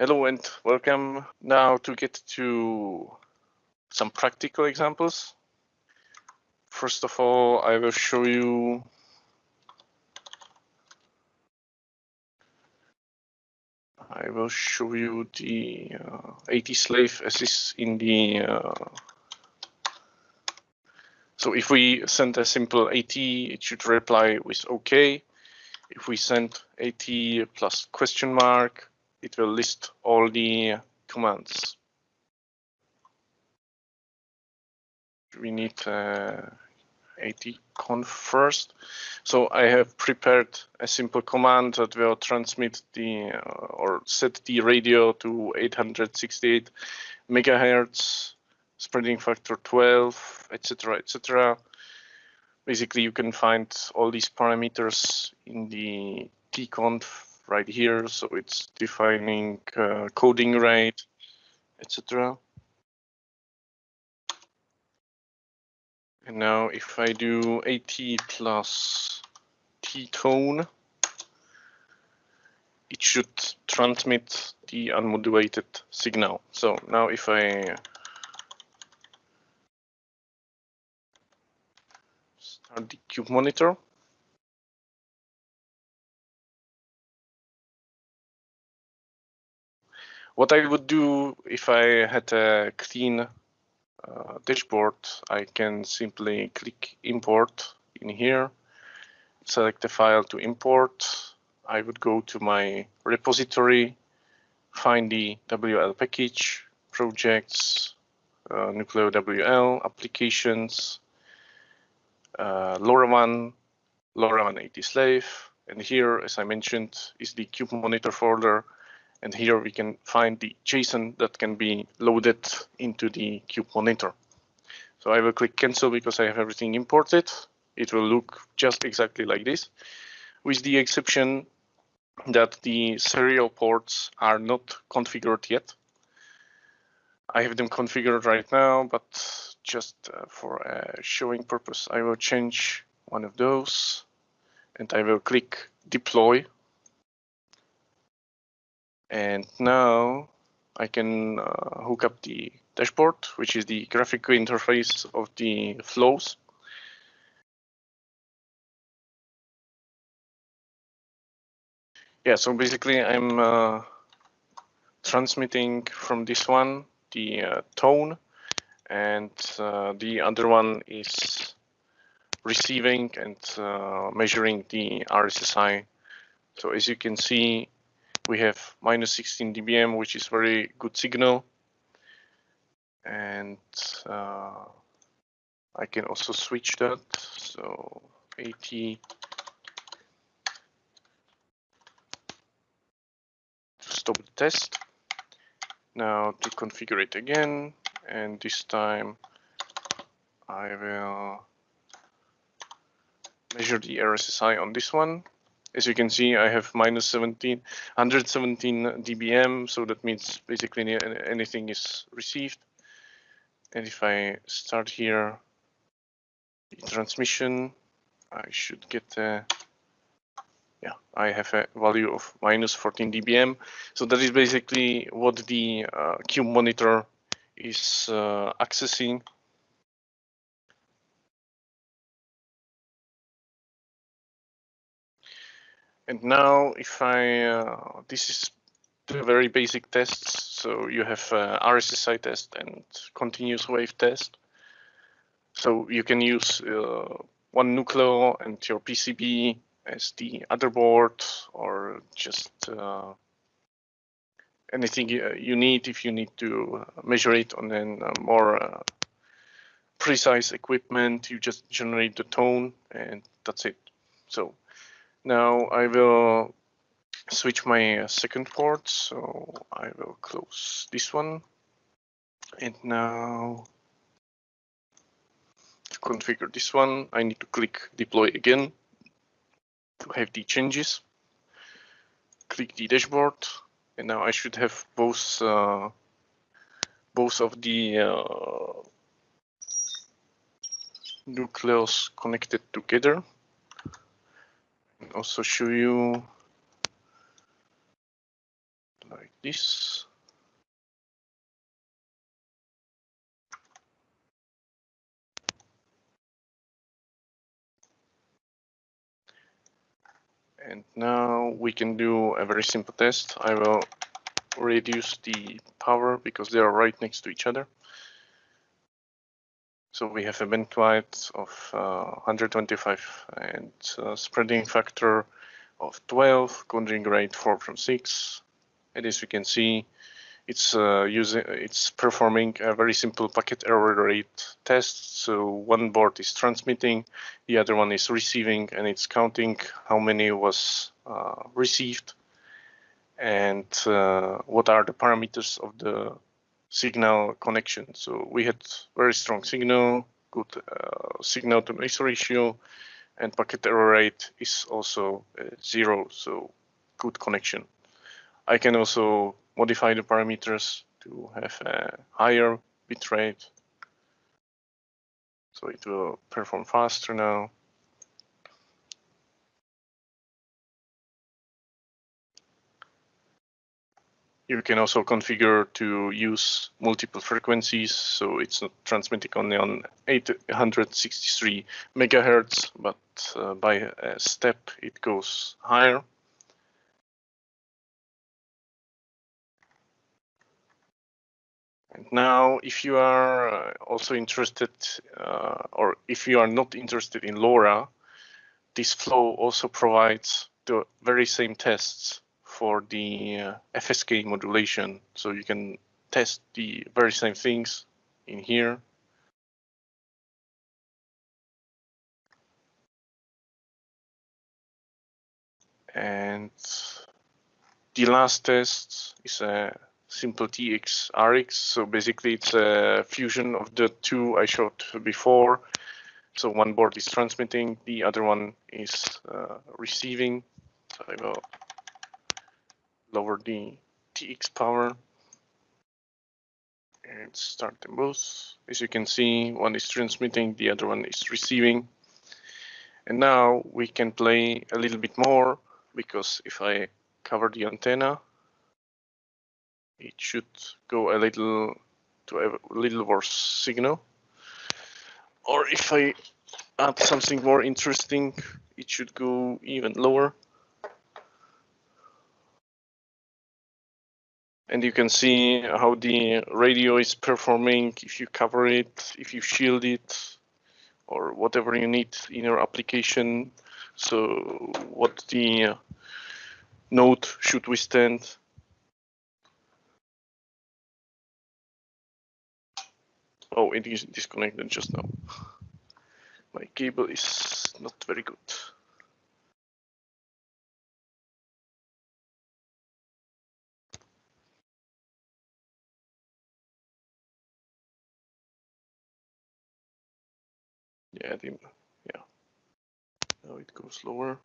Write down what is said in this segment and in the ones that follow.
Hello and welcome now to get to some practical examples. First of all, I will show you I will show you the uh, AT slave as is in the uh, so if we send a simple AT, it should reply with OK. If we send AT plus question mark, it will list all the commands. We need uh, atconf first. So I have prepared a simple command that will transmit the uh, or set the radio to 868 megahertz, spreading factor 12, etc., etc. Basically, you can find all these parameters in the tconf right here. So it's defining uh, coding rate, etc. And now if I do AT plus T tone, it should transmit the unmodulated signal. So now if I start the cube monitor, What I would do if I had a clean uh, dashboard, I can simply click import in here, select the file to import. I would go to my repository, find the WL package, projects, uh, Nucleo WL, applications, uh, LoRaWAN, LoRaWAN AT slave, and here, as I mentioned, is the Cube Monitor folder and here we can find the JSON that can be loaded into the Cube monitor. So I will click cancel because I have everything imported. It will look just exactly like this, with the exception that the serial ports are not configured yet. I have them configured right now, but just uh, for a showing purpose, I will change one of those and I will click deploy and now I can uh, hook up the dashboard, which is the graphical interface of the flows. Yeah, so basically I'm uh, transmitting from this one the uh, tone and uh, the other one is receiving and uh, measuring the RSSI. So as you can see, we have minus 16 dBm, which is very good signal. And uh, I can also switch that. So AT to stop the test. Now to configure it again, and this time I will measure the RSSI on this one. As you can see, I have minus 17, 117 dBm, so that means basically anything is received. And if I start here, the transmission, I should get a, yeah, I have a value of minus 14 dBm. So that is basically what the uh, Cube monitor is uh, accessing And now if I, uh, this is the very basic tests. So you have uh, RSSI test and continuous wave test. So you can use uh, one Nucleo and your PCB as the other board or just uh, anything you need if you need to measure it on a more uh, precise equipment. You just generate the tone and that's it. So now I will switch my second port, so I will close this one. And now to configure this one, I need to click deploy again to have the changes. Click the dashboard, and now I should have both uh, both of the uh, Nucleos connected together also show you like this. And now we can do a very simple test. I will reduce the power because they are right next to each other. So we have a bandwidth of uh, 125 and uh, spreading factor of 12, coding rate 4 from 6. And as you can see, it's uh, using it's performing a very simple packet error rate test. So one board is transmitting, the other one is receiving, and it's counting how many was uh, received and uh, what are the parameters of the signal connection. So we had very strong signal, good uh, signal to noise ratio, and packet error rate is also uh, zero, so good connection. I can also modify the parameters to have a higher bitrate. So it will perform faster now. You can also configure to use multiple frequencies, so it's not transmitting only on 863 megahertz, but uh, by a step it goes higher. And now, if you are uh, also interested, uh, or if you are not interested in LoRa, this flow also provides the very same tests for the uh, FSK modulation. So you can test the very same things in here. And the last test is a simple TX RX. So basically it's a fusion of the two I showed before. So one board is transmitting, the other one is uh, receiving. So I will lower the TX power and start them both. As you can see, one is transmitting, the other one is receiving. And now we can play a little bit more because if I cover the antenna, it should go a little to a little worse signal. Or if I add something more interesting, it should go even lower. And you can see how the radio is performing if you cover it, if you shield it, or whatever you need in your application. So what the uh, node should withstand Oh, it is disconnected just now. My cable is not very good. Yeah, the, yeah. Now it goes lower.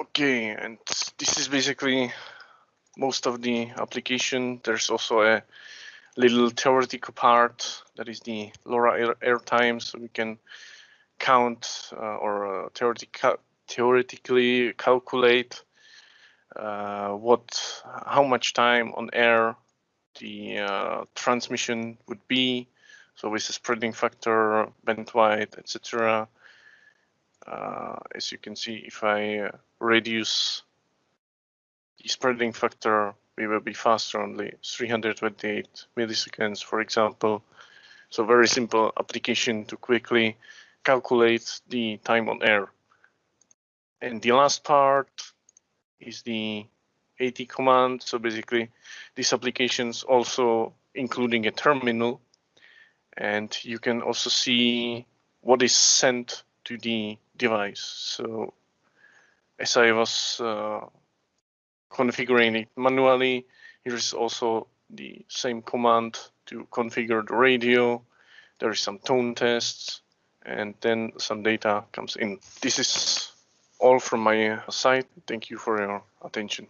Okay, and this is basically most of the application. There's also a little theoretical part that is the LoRa airtime, so we can count uh, or uh, theoretic theoretically calculate uh, what how much time on air the uh, transmission would be. So with the spreading factor, bandwidth, etc. Uh, as you can see, if I uh, reduce the spreading factor we will be faster only 328 milliseconds, for example. So very simple application to quickly calculate the time on air. And the last part is the AT command. So basically these applications also including a terminal and you can also see what is sent to the device. So as I was uh, configuring it manually. Here's also the same command to configure the radio. There is some tone tests and then some data comes in. This is all from my side. Thank you for your attention.